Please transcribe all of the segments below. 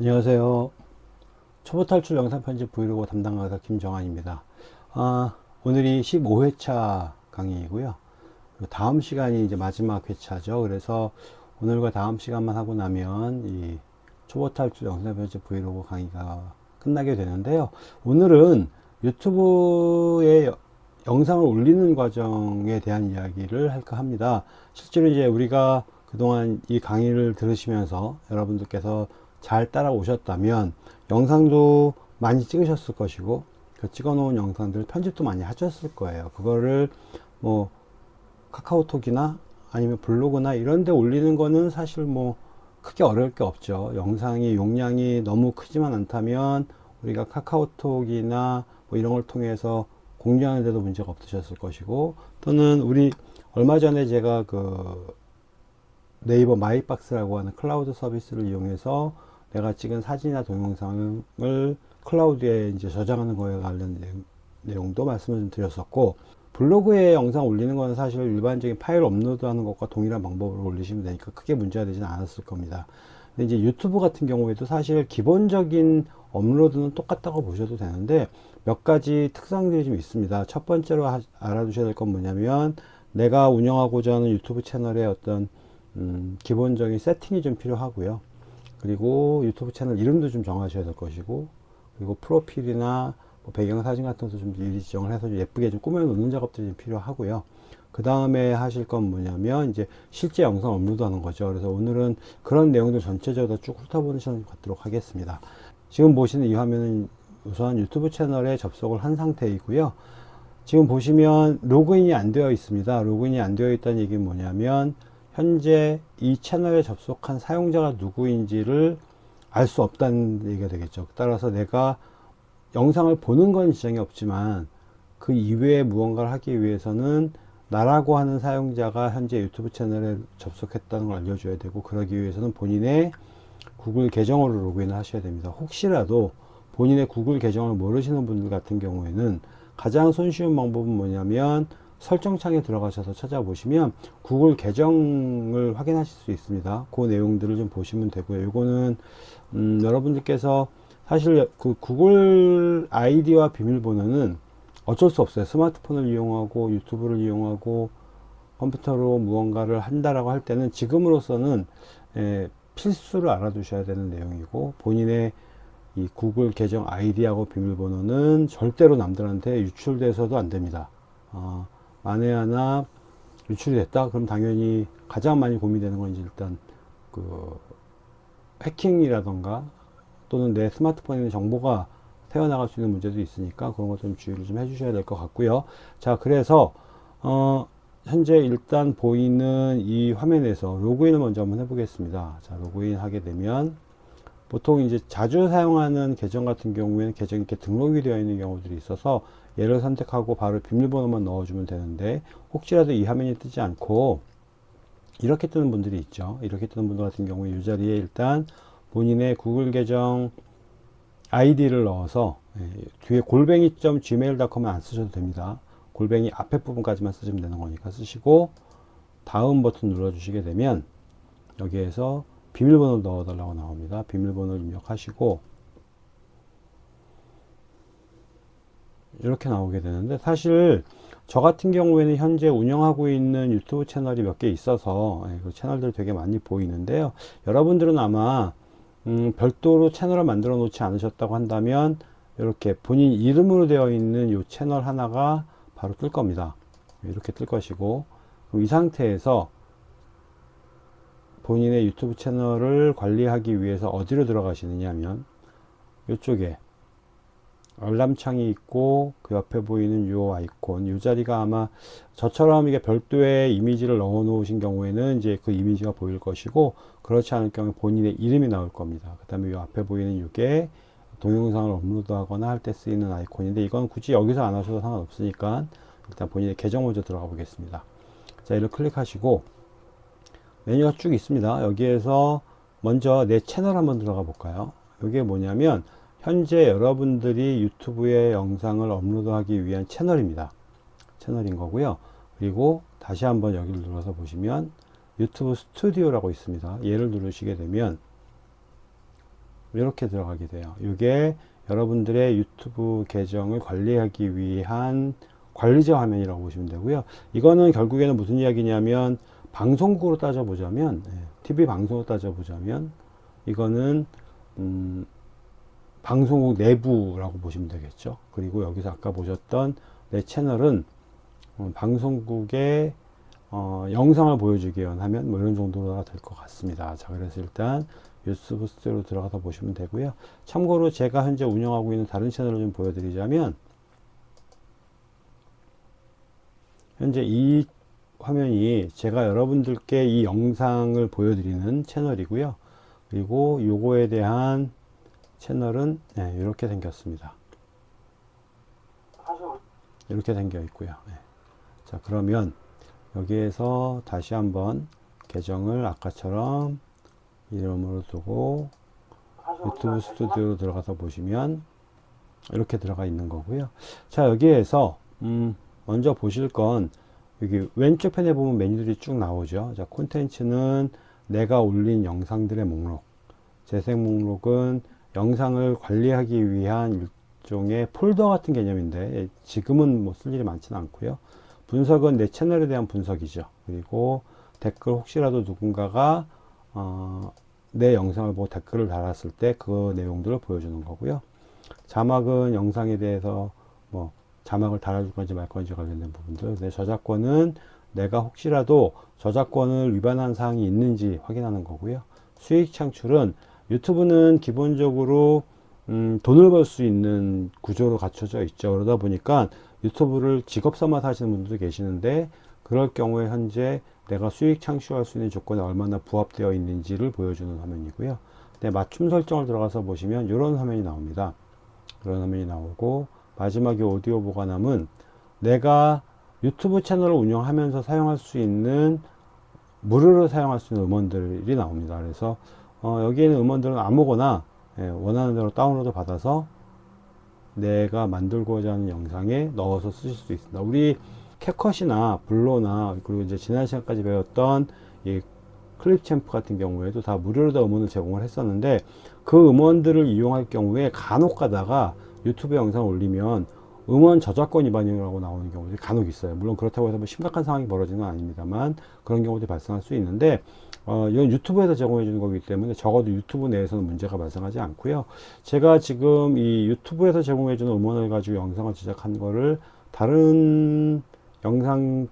안녕하세요. 초보 탈출 영상 편집 브이로그 담당 강사 김정환입니다. 아, 오늘이 15회차 강의이고요. 다음 시간이 이제 마지막 회차죠. 그래서 오늘과 다음 시간만 하고 나면 이 초보 탈출 영상 편집 브이로그 강의가 끝나게 되는데요. 오늘은 유튜브에 영상을 올리는 과정에 대한 이야기를 할까 합니다. 실제로 이제 우리가 그동안 이 강의를 들으시면서 여러분들께서 잘 따라오셨다면 영상도 많이 찍으셨을 것이고 그 찍어 놓은 영상들 편집도 많이 하셨을 거예요. 그거를 뭐 카카오톡이나 아니면 블로그나 이런 데 올리는 거는 사실 뭐 크게 어려울 게 없죠. 영상이 용량이 너무 크지만 않다면 우리가 카카오톡이나 뭐 이런 걸 통해서 공유하는 데도 문제가 없으셨을 것이고 또는 우리 얼마 전에 제가 그 네이버 마이박스라고 하는 클라우드 서비스를 이용해서 내가 찍은 사진이나 동영상을 클라우드에 이제 저장하는 거에 관련 내용, 도 말씀을 좀 드렸었고 블로그에 영상 올리는 건 사실 일반적인 파일 업로드 하는 것과 동일한 방법으로 올리시면 되니까 크게 문제가 되지는 않았을 겁니다. 근데 이제 유튜브 같은 경우에도 사실 기본적인 업로드는 똑같다고 보셔도 되는데 몇 가지 특성들이 좀 있습니다. 첫 번째로 하, 알아두셔야 될 건 뭐냐면 내가 운영하고자 하는 유튜브 채널의 어떤 음, 기본적인 세팅이 좀 필요하고요 그리고 유튜브 채널 이름도 좀 정하셔야 될 것이고 그리고 프로필이나 뭐 배경사진 같은 것도 좀 미리 지정을 해서 좀 예쁘게 좀 꾸며 놓는 작업들이 좀 필요하고요. 그 다음에 하실 건 뭐냐면 이제 실제 영상 업로드 하는 거죠. 그래서 오늘은 그런 내용들 전체적으로 쭉 훑어보는 시간을 갖도록 하겠습니다. 지금 보시는 이 화면은 우선 유튜브 채널에 접속을 한 상태이고요. 지금 보시면 로그인이 안 되어 있습니다. 로그인이 안 되어 있다는 얘기는 뭐냐면 현재 이 채널에 접속한 사용자가 누구인지를 알 수 없다는 얘기가 되겠죠. 따라서 내가 영상을 보는 건 지장이 없지만 그 이외에 무언가를 하기 위해서는 나라고 하는 사용자가 현재 유튜브 채널에 접속했다는 걸 알려줘야 되고 그러기 위해서는 본인의 구글 계정으로 로그인을 하셔야 됩니다. 혹시라도 본인의 구글 계정을 모르시는 분들 같은 경우에는 가장 손쉬운 방법은 뭐냐면 설정창에 들어가셔서 찾아보시면 구글 계정을 확인하실 수 있습니다. 그 내용들을 좀 보시면 되고요. 이거는 음, 여러분들께서 사실 그 구글 아이디와 비밀번호는 어쩔 수 없어요. 스마트폰을 이용하고 유튜브를 이용하고 컴퓨터로 무언가를 한다라고 할 때는 지금으로서는 에, 필수를 알아두셔야 되는 내용이고 본인의 이 구글 계정 아이디하고 비밀번호는 절대로 남들한테 유출돼서도 안 됩니다. 어, 만에 하나 유출이 됐다? 그럼 당연히 가장 많이 고민되는 건 이제 일단 그 해킹이라던가 또는 내 스마트폰에 정보가 새어나갈 수 있는 문제도 있으니까 그런 것 좀 주의를 좀 해주셔야 될 것 같고요. 자 그래서 어 현재 일단 보이는 이 화면에서 로그인을 먼저 한번 해 보겠습니다. 자 로그인 하게 되면 보통 이제 자주 사용하는 계정 같은 경우에는 계정이 이렇게 등록이 되어 있는 경우들이 있어서 얘를 선택하고 바로 비밀번호만 넣어주면 되는데 혹시라도 이 화면이 뜨지 않고 이렇게 뜨는 분들이 있죠. 이렇게 뜨는 분들 같은 경우에 이 자리에 일단 본인의 구글 계정 아이디를 넣어서 예, 뒤에 골뱅이.gmail.com은 안 쓰셔도 됩니다. 골뱅이 앞에 부분까지만 쓰시면 되는 거니까 쓰시고 다음 버튼 눌러 주시게 되면 여기에서 비밀번호 넣어 달라고 나옵니다. 비밀번호를 입력하시고 이렇게 나오게 되는데 사실 저 같은 경우에는 현재 운영하고 있는 유튜브 채널이 몇 개 있어서 예, 그 채널들 되게 많이 보이는데요. 여러분들은 아마 음, 별도로 채널을 만들어 놓지 않으셨다고 한다면 이렇게 본인 이름으로 되어 있는 이 채널 하나가 바로 뜰 겁니다. 이렇게 뜰 것이고 이 상태에서 본인의 유튜브 채널을 관리하기 위해서 어디로 들어가시느냐 하면 이쪽에 알람창이 있고 그 옆에 보이는 요 아이콘 이 자리가 아마 저처럼 이게 별도의 이미지를 넣어 놓으신 경우에는 이제 그 이미지가 보일 것이고 그렇지 않을 경우 본인의 이름이 나올 겁니다. 그 다음에 요 앞에 보이는 이게 동영상을 업로드 하거나 할 때 쓰이는 아이콘인데 이건 굳이 여기서 안 하셔도 상관없으니까 일단 본인의 계정 먼저 들어가 보겠습니다. 자 이를 클릭하시고 메뉴가 쭉 있습니다 여기에서 먼저 내 채널 한번 들어가 볼까요 이게 뭐냐면 현재 여러분들이 유튜브에 영상을 업로드하기 위한 채널입니다. 채널인 거고요. 그리고 다시 한번 여기를 눌러서 보시면 유튜브 스튜디오라고 있습니다. 얘를 누르시게 되면 이렇게 들어가게 돼요. 이게 여러분들의 유튜브 계정을 관리하기 위한 관리자 화면이라고 보시면 되고요. 이거는 결국에는 무슨 이야기냐면 방송국으로 따져보자면 TV 방송으로 따져보자면 이거는 음, 방송국 내부라고 보시면 되겠죠. 그리고 여기서 아까 보셨던 내 채널은 어, 방송국의 어, 영상을 보여주기 위한 하면 뭐 이런 정도가 될 것 같습니다. 자, 그래서 일단 유튜브 스튜디오로 들어가서 보시면 되고요. 참고로 제가 현재 운영하고 있는 다른 채널을 좀 보여드리자면 현재 이 화면이 제가 여러분들께 이 영상을 보여드리는 채널이고요. 그리고 요거에 대한 채널은 네, 이렇게 생겼습니다. 이렇게 생겨 있고요. 네. 자 그러면 여기에서 다시 한번 계정을 아까처럼 이름으로 두고 유튜브 스튜디오로 들어가서 보시면 이렇게 들어가 있는 거고요. 자 여기에서 음, 먼저 보실 건 여기 왼쪽 편에 보면 메뉴들이 쭉 나오죠. 자 콘텐츠는 내가 올린 영상들의 목록 재생 목록은 영상을 관리하기 위한 일종의 폴더 같은 개념인데 지금은 뭐 쓸 일이 많지는 않고요. 분석은 내 채널에 대한 분석이죠. 그리고 댓글 혹시라도 누군가가 어, 내 영상을 보고 댓글을 달았을 때 그 내용들을 보여주는 거고요. 자막은 영상에 대해서 뭐 자막을 달아줄 건지 말 건지 관련된 부분들. 내 저작권은 내가 혹시라도 저작권을 위반한 사항이 있는지 확인하는 거고요. 수익 창출은 유튜브는 기본적으로 음, 돈을 벌 수 있는 구조로 갖춰져 있죠. 그러다 보니까 유튜브를 직업 삼아서 하시는 분들도 계시는데 그럴 경우에 현재 내가 수익 창출할 수 있는 조건에 얼마나 부합되어 있는지를 보여주는 화면이고요. 네, 맞춤 설정을 들어가서 보시면 이런 화면이 나옵니다. 이런 화면이 나오고 마지막에 오디오 보관함은 내가 유튜브 채널을 운영하면서 사용할 수 있는 무료로 사용할 수 있는 음원들이 나옵니다. 그래서 어, 여기에 있는 음원들은 아무거나 예, 원하는 대로 다운로드 받아서 내가 만들고자 하는 영상에 넣어서 쓰실 수 있습니다. 우리 캡컷이나 블로나 그리고 이제 지난 시간까지 배웠던 이 클립챔프 같은 경우에도 다 무료로 다 음원을 제공을 했었는데 그 음원들을 이용할 경우에 간혹 가다가 유튜브 영상 올리면 음원 저작권 위반이라고 나오는 경우들이 간혹 있어요. 물론 그렇다고 해서 뭐 심각한 상황이 벌어지는 건 아닙니다만 그런 경우도 발생할 수 있는데 어, 이건 유튜브에서 제공해 주는 거기 때문에 적어도 유튜브 내에서는 문제가 발생하지 않고요. 제가 지금 이 유튜브에서 제공해 주는 음원을 가지고 영상을 제작한 거를 다른 영상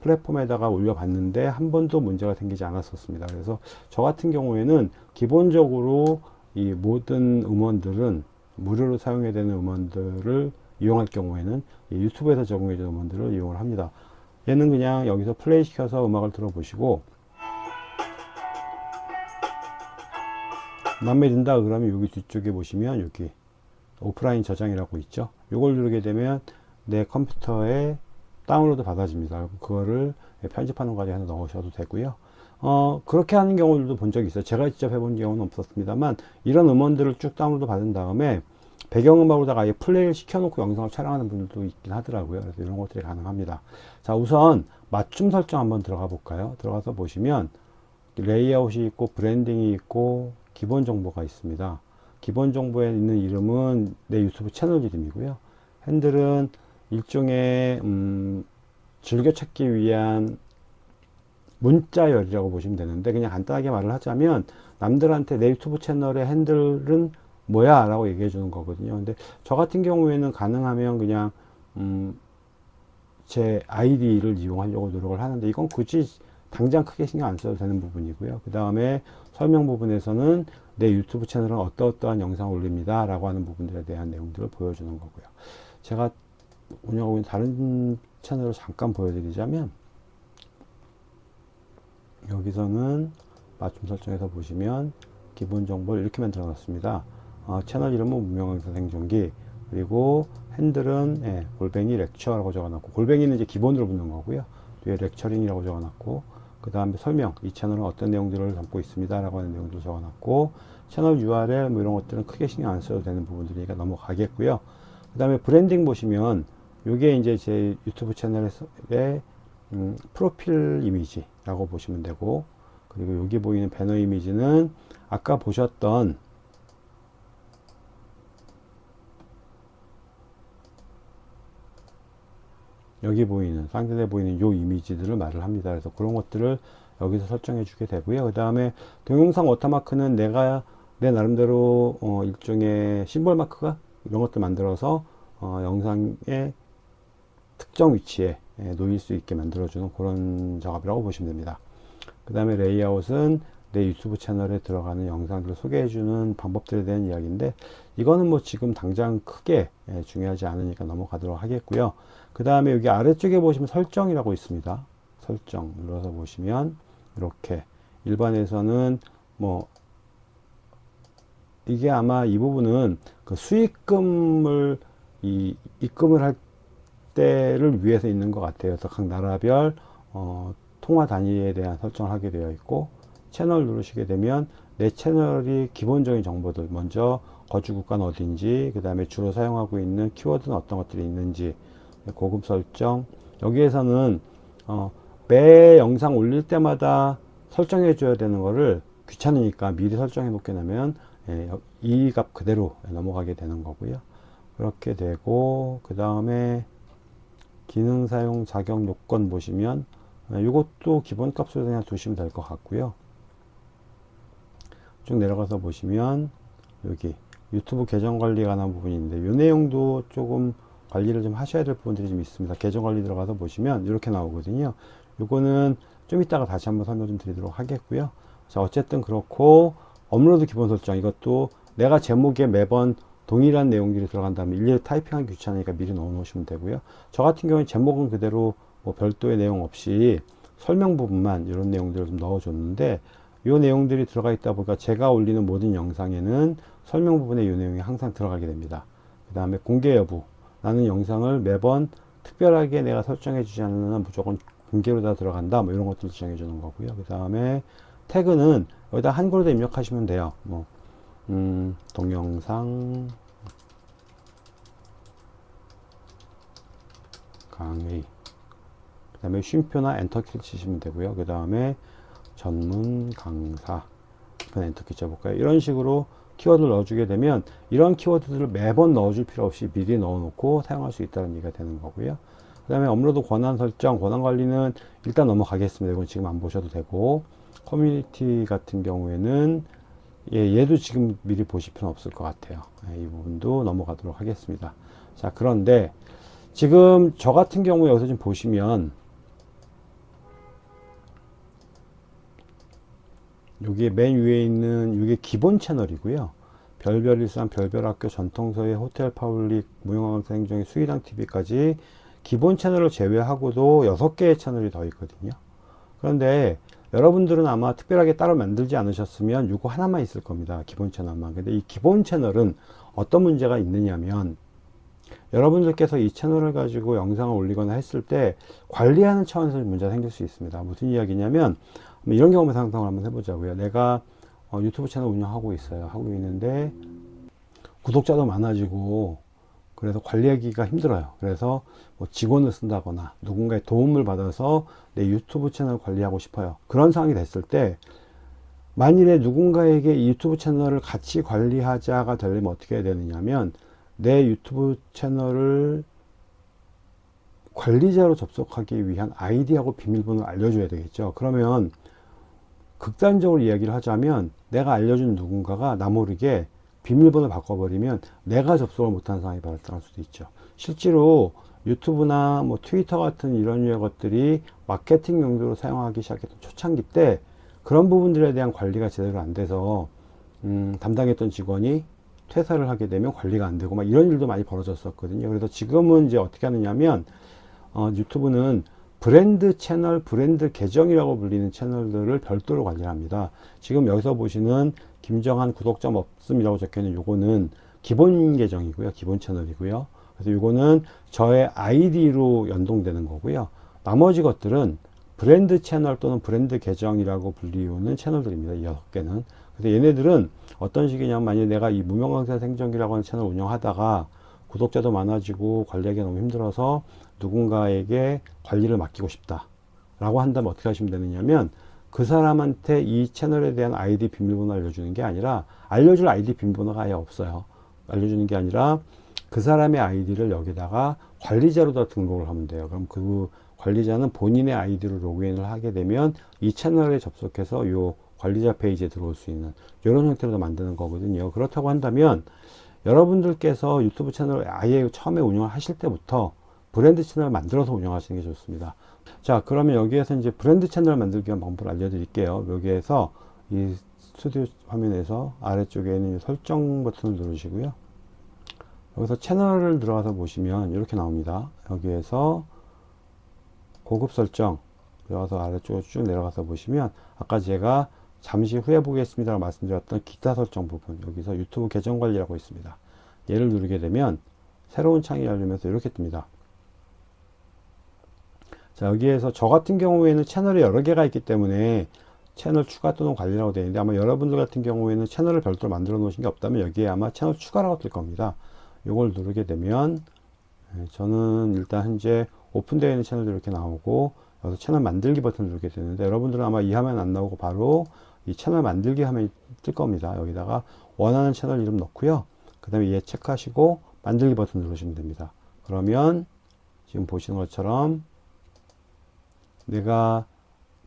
플랫폼에다가 올려봤는데 한 번도 문제가 생기지 않았었습니다. 그래서 저 같은 경우에는 기본적으로 이 모든 음원들은 무료로 사용해야 되는 음원들을 이용할 경우에는 유튜브에서 제공해 주는 음원들을 이용을 합니다. 얘는 그냥 여기서 플레이 시켜서 음악을 들어보시고 마음에 든다 그러면 여기 뒤쪽에 보시면 여기 오프라인 저장이라고 있죠. 이걸 누르게 되면 내 컴퓨터에 다운로드 받아집니다. 그거를 편집하는 과정에 하나 넣으셔도 되고요. 어, 그렇게 하는 경우들도 본 적이 있어요. 제가 직접 해본 경우는 없었습니다만, 이런 음원들을 쭉 다운로드 받은 다음에, 배경음악으로다가 아예 플레이를 시켜놓고 영상을 촬영하는 분들도 있긴 하더라고요. 그래서 이런 것들이 가능합니다. 자, 우선 맞춤 설정 한번 들어가 볼까요? 들어가서 보시면, 레이아웃이 있고, 브랜딩이 있고, 기본 정보가 있습니다. 기본 정보에 있는 이름은 내 유튜브 채널 이름이고요. 핸들은 일종의 음, 즐겨찾기 위한 문자열이라고 보시면 되는데 그냥 간단하게 말을 하자면 남들한테 내 유튜브 채널의 핸들은 뭐야 라고 얘기해 주는 거거든요. 근데 저 같은 경우에는 가능하면 그냥 음, 제 아이디를 이용하려고 노력을 하는데 이건 굳이 당장 크게 신경 안 써도 되는 부분이고요. 그 다음에 설명 부분에서는 내 유튜브 채널은 어떠어떠한 영상을 올립니다 라고 하는 부분들에 대한 내용들을 보여주는 거고요. 제가 운영하고 있는 다른 채널을 잠깐 보여드리자면 여기서는 맞춤 설정에서 보시면 기본 정보를 이렇게 만들어 놨습니다. 어, 채널 이름은 무명강사 생존기 그리고 핸들은 예, 골뱅이 lecture라고 적어놨고 골뱅이는 이제 기본으로 붙는 거고요. 뒤에 lecturing이라고 적어놨고 그 다음에 설명 이 채널은 어떤 내용들을 담고 있습니다 라고 하는 내용도 적어놨고 채널 URL 뭐 이런 것들은 크게 신경 안 써도 되는 부분들이니까 넘어가겠고요. 그 다음에 브랜딩 보시면 이게 이제 제 유튜브 채널의 음, 프로필 이미지라고 보시면 되고 그리고 여기 보이는 배너 이미지는 아까 보셨던 여기 보이는 상대에 보이는 요 이미지들을 말을 합니다. 그래서 그런 것들을 여기서 설정해 주게 되고요. 그 다음에 동영상 워터마크는 내가 내 나름대로 어, 일종의 심볼 마크가 이런 것들 만들어서 어, 영상의 특정 위치에 놓일 수 있게 만들어주는 그런 작업이라고 보시면 됩니다. 그 다음에 레이아웃은 내 유튜브 채널에 들어가는 영상들을 소개해주는 방법들에 대한 이야기인데 이거는 뭐 지금 당장 크게 예, 중요하지 않으니까 넘어가도록 하겠고요. 그 다음에 여기 아래쪽에 보시면 설정이라고 있습니다. 설정 눌러서 보시면 이렇게 일반에서는 뭐 이게 아마 이 부분은 그 수익금을 이 입금을 할 때를 위해서 있는 것 같아요. 그래서 각 나라별 어, 통화 단위에 대한 설정을 하게 되어 있고 채널 누르시게 되면 내 채널이 기본적인 정보들 먼저 거주 국가는 어딘지 그 다음에 주로 사용하고 있는 키워드는 어떤 것들이 있는지 고급 설정 여기에서는 어, 매 영상 올릴 때마다 설정해 줘야 되는 거를 귀찮으니까 미리 설정해 놓게 되면 예, 이 값 그대로 넘어가게 되는 거고요 그렇게 되고 그 다음에 기능 사용 자격 요건 보시면 이것도 기본 값으로 그냥 두시면 될 것 같고요. 쭉 내려가서 보시면 여기 유튜브 계정 관리에 관한 부분이 있는데 이 내용도 조금 관리를 좀 하셔야 될 부분들이 좀 있습니다. 계정 관리 들어가서 보시면 이렇게 나오거든요. 요거는 좀 이따가 다시 한번 설명 좀 드리도록 하겠고요. 자 어쨌든 그렇고 업로드 기본 설정 이것도 내가 제목에 매번 동일한 내용들이 들어간 다음에 일일이 타이핑하기 귀찮으니까 미리 넣어 놓으시면 되고요. 저 같은 경우는 제목은 그대로 뭐 별도의 내용 없이 설명 부분만 이런 내용들을 좀 넣어 줬는데 이 내용들이 들어가 있다 보니까 제가 올리는 모든 영상에는 설명 부분에 이 내용이 항상 들어가게 됩니다. 그 다음에 공개 여부. 나는 영상을 매번 특별하게 내가 설정해 주지 않는 한 무조건 공개로 다 들어간다. 뭐 이런 것들 지정해 주는 거고요. 그 다음에 태그는 여기다 한글로 입력하시면 돼요. 뭐 음, 동영상. 강의. 그 다음에 쉼표나 엔터키를 치시면 되고요. 그 다음에 전문 강사. 엔터키 쳐볼까요? 이런 식으로 키워드를 넣어주게 되면 이런 키워드들을 매번 넣어줄 필요 없이 미리 넣어놓고 사용할 수 있다는 얘기가 되는 거고요. 그 다음에 업로드 권한 설정 권한 관리는 일단 넘어가겠습니다. 이건 지금 안 보셔도 되고. 커뮤니티 같은 경우에는 예, 얘도 지금 미리 보실 필요는 없을 것 같아요. 예, 이 부분도 넘어가도록 하겠습니다. 자 그런데 지금 저 같은 경우에 여기서 좀 보시면 여기에 맨 위에 있는 이게 기본 채널이고요. 별별 일산 별별학교 전통서의 호텔 파블릭 무용학원사 행정의 수의당 TV까지 기본 채널을 제외하고도 6개의 채널이 더 있거든요. 그런데 여러분들은 아마 특별하게 따로 만들지 않으셨으면 이거 하나만 있을 겁니다. 기본 채널만. 근데 이 기본 채널은 어떤 문제가 있느냐면 여러분들께서 이 채널을 가지고 영상을 올리거나 했을 때 관리하는 차원에서 문제가 생길 수 있습니다. 무슨 이야기냐면 이런 경우만 상상을 한번 해보자고요. 내가 어, 유튜브 채널 운영하고 있어요. 하고 있는데 구독자도 많아지고 그래서 관리하기가 힘들어요. 그래서 뭐 직원을 쓴다거나 누군가의 도움을 받아서 내 유튜브 채널 관리하고 싶어요. 그런 상황이 됐을 때 만일에 누군가에게 이 유튜브 채널을 같이 관리하자가 되려면 어떻게 해야 되느냐면 내 유튜브 채널을 관리자로 접속하기 위한 아이디하고 비밀번호를 알려줘야 되겠죠. 그러면 극단적으로 이야기를 하자면 내가 알려준 누군가가 나 모르게 비밀번호 바꿔버리면 내가 접속을 못하는 상황이 발생할 수도 있죠. 실제로 유튜브나 뭐 트위터 같은 이런 유의 것들이 마케팅 용도로 사용하기 시작했던 초창기 때 그런 부분들에 대한 관리가 제대로 안 돼서 음, 담당했던 직원이 퇴사를 하게 되면 관리가 안 되고 막 이런 일도 많이 벌어졌었거든요. 그래서 지금은 이제 어떻게 하느냐면 어, 유튜브는 브랜드 채널, 브랜드 계정이라고 불리는 채널들을 별도로 관리합니다. 지금 여기서 보시는 김정한 구독자 없음이라고 적혀있는 요거는 기본 계정이고요. 기본 채널이고요. 그래서 요거는 저의 아이디로 연동되는 거고요. 나머지 것들은 브랜드 채널 또는 브랜드 계정이라고 불리우는 채널들입니다. 이 여섯 개는. 그래서 얘네들은 어떤 식이냐면 만약에 내가 이 무명강사 생존기라고 하는 채널 운영하다가 구독자도 많아지고 관리하기 너무 힘들어서 누군가에게 관리를 맡기고 싶다 라고 한다면 어떻게 하시면 되느냐면 그 사람한테 이 채널에 대한 아이디 비밀번호 알려주는 게 아니라 알려줄 아이디 비밀번호가 아예 없어요 알려주는 게 아니라 그 사람의 아이디를 여기다가 관리자로 다 등록을 하면 돼요. 그럼 그 관리자는 본인의 아이디로 로그인을 하게 되면 이 채널에 접속해서 요 관리자 페이지에 들어올 수 있는 이런 형태로 만드는 거거든요. 그렇다고 한다면 여러분들께서 유튜브 채널을 아예 처음에 운영을 하실 때부터 브랜드 채널을 만들어서 운영하시는 게 좋습니다. 자 그러면 여기에서 이제 브랜드 채널 만들기 위한 방법을 알려드릴게요. 여기에서 이 스튜디오 화면에서 아래쪽에 있는 설정 버튼을 누르시고요. 여기서 채널을 들어가서 보시면 이렇게 나옵니다. 여기에서 고급 설정 들어가서 아래쪽으로 쭉 내려가서 보시면 아까 제가 잠시 후에 보겠습니다 말씀드렸던 기타 설정 부분 여기서 유튜브 계정 관리라고 있습니다. 얘를 누르게 되면 새로운 창이 열리면서 이렇게 뜹니다. 자 여기에서 저 같은 경우에는 채널이 여러 개가 있기 때문에 채널 추가 또는 관리라고 되어 있는데 아마 여러분들 같은 경우에는 채널을 별도로 만들어 놓으신 게 없다면 여기에 아마 채널 추가라고 뜰 겁니다. 이걸 누르게 되면 예, 저는 일단 현재 오픈되어 있는 채널도 이렇게 나오고 여기서 채널 만들기 버튼을 누르게 되는데 여러분들은 아마 이 화면 안 나오고 바로 이 채널 만들기 화면이 뜰 겁니다. 여기다가 원하는 채널 이름 넣고요. 그 다음에 얘 체크하시고 만들기 버튼 누르시면 됩니다. 그러면 지금 보시는 것처럼 내가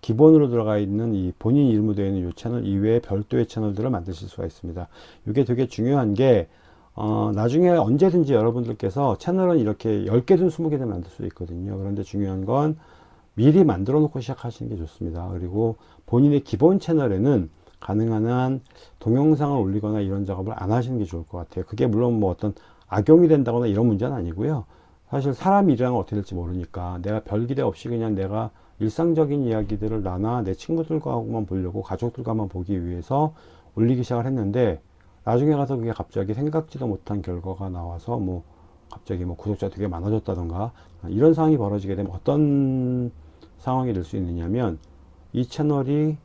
기본으로 들어가 있는 이 본인 이름으로 되어 있는 이 채널 이외에 별도의 채널들을 만드실 수가 있습니다. 이게 되게 중요한 게 어, 나중에 언제든지 여러분들께서 채널은 이렇게 10개든 20개든 만들 수 있거든요. 그런데 중요한 건 미리 만들어 놓고 시작하시는 게 좋습니다. 그리고 본인의 기본 채널에는 가능한 한 동영상을 올리거나 이런 작업을 안 하시는 게 좋을 것 같아요. 그게 물론 뭐 어떤 악용이 된다거나 이런 문제는 아니고요. 사실 사람 일이랑 어떻게 될지 모르니까 내가 별 기대 없이 그냥 내가 일상적인 이야기들을 나나 내 친구들과만 보려고 가족들과만 보기 위해서 올리기 시작을 했는데 나중에 가서 그게 갑자기 생각지도 못한 결과가 나와서 뭐 갑자기 뭐 구독자 되게 많아졌다던가 이런 상황이 벌어지게 되면 어떤 상황이 될 수 있느냐면 이 채널이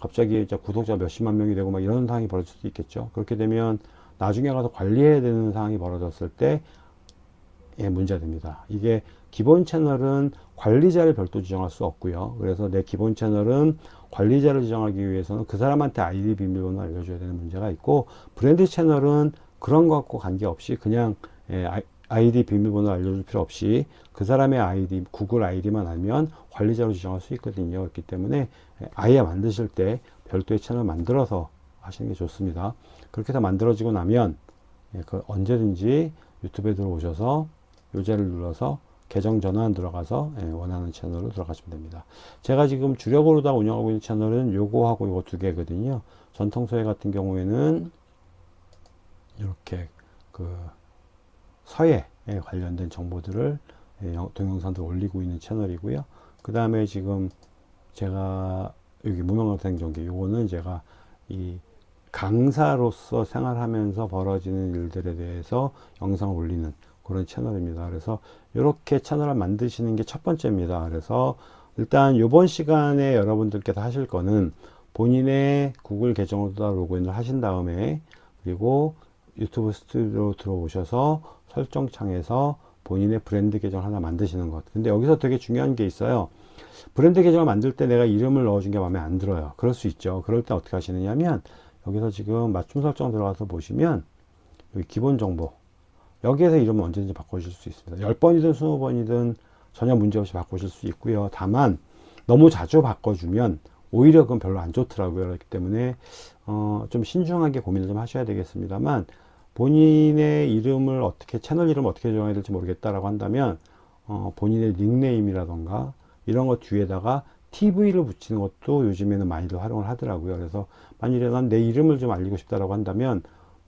갑자기 이제 구독자 몇십만 명이 되고 막 이런 상황이 벌어질 수도 있겠죠. 그렇게 되면 나중에 가서 관리해야 되는 상황이 벌어졌을 때 예, 문제됩니다. 이게 기본 채널은 관리자를 별도 지정할 수 없고요. 그래서 내 기본 채널은 관리자를 지정하기 위해서는 그 사람한테 아이디 비밀번호 알려줘야 되는 문제가 있고 브랜드 채널은 그런 것과 관계없이 그냥 예, 아이디 비밀번호 알려줄 필요 없이 그 사람의 아이디 구글 아이디만 알면 관리자로 지정할 수 있거든요 그렇기 때문에 아예 만드실 때 별도의 채널 만들어서 하시는 게 좋습니다 그렇게 해서 만들어지고 나면 예, 그 언제든지 유튜브에 들어오셔서 요제를 눌러서 계정 전환 들어가서 예, 원하는 채널로 들어가시면 됩니다 제가 지금 주력으로 다 운영하고 있는 채널은 요거하고 요거 두 개거든요 전통소회 같은 경우에는 이렇게 그 서예에 관련된 정보들을 예, 동영상들 올리고 있는 채널이고요. 그 다음에 지금 제가 여기 무명학생전기 요거는 제가 이 강사로서 생활하면서 벌어지는 일들에 대해서 영상을 올리는 그런 채널입니다. 그래서 이렇게 채널을 만드시는 게 첫 번째입니다. 그래서 일단 이번 시간에 여러분들께서 하실 거는 본인의 구글 계정으로 로그인을 하신 다음에 그리고 유튜브 스튜디오 들어오셔서 설정창에서 본인의 브랜드 계정 하나 만드시는 것. 근데 여기서 되게 중요한 게 있어요. 브랜드 계정을 만들 때 내가 이름을 넣어준 게 마음에 안 들어요. 그럴 수 있죠. 그럴 때 어떻게 하시느냐 면 여기서 지금 맞춤 설정 들어가서 보시면 여기 기본 정보 여기에서 이름을 언제든지 바꾸실 수 있습니다. 10번이든 20번이든 전혀 문제없이 바꾸실 수 있고요. 다만 너무 자주 바꿔주면 오히려 그건 별로 안 좋더라고요. 그렇기 때문에 어, 좀 신중하게 고민을 좀 하셔야 되겠습니다만 본인의 이름을 어떻게 채널 이름 을 어떻게 정해야 될지 모르겠다라고 한다면 어, 본인의 닉네임이라던가 이런 것 뒤에다가 TV를 붙이는 것도 요즘에는 많이들 활용을 하더라고요. 그래서 만일에 난 내 이름을 좀 알리고 싶다라고 한다면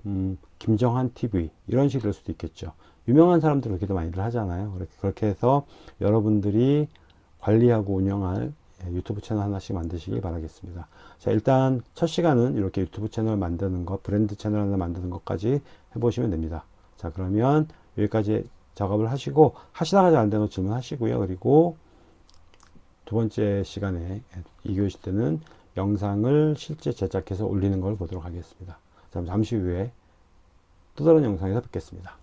음, 김정한 TV 이런 식이 될 수도 있겠죠. 유명한 사람들 그렇게도 많이들 하잖아요. 그렇게, 그렇게 해서 여러분들이 관리하고 운영할 예, 유튜브 채널 하나씩 만드시길 바라겠습니다. 자 일단 첫 시간은 이렇게 유튜브 채널 만드는 것 브랜드 채널 하나 만드는 것까지 해보시면 됩니다. 자 그러면 여기까지 작업을 하시고 하시다가 잘 안되는 질문 하시고요. 그리고 두 번째 시간에 2교시 때는 영상을 실제 제작해서 올리는 걸 보도록 하겠습니다. 잠시 후에 또 다른 영상에서 뵙겠습니다.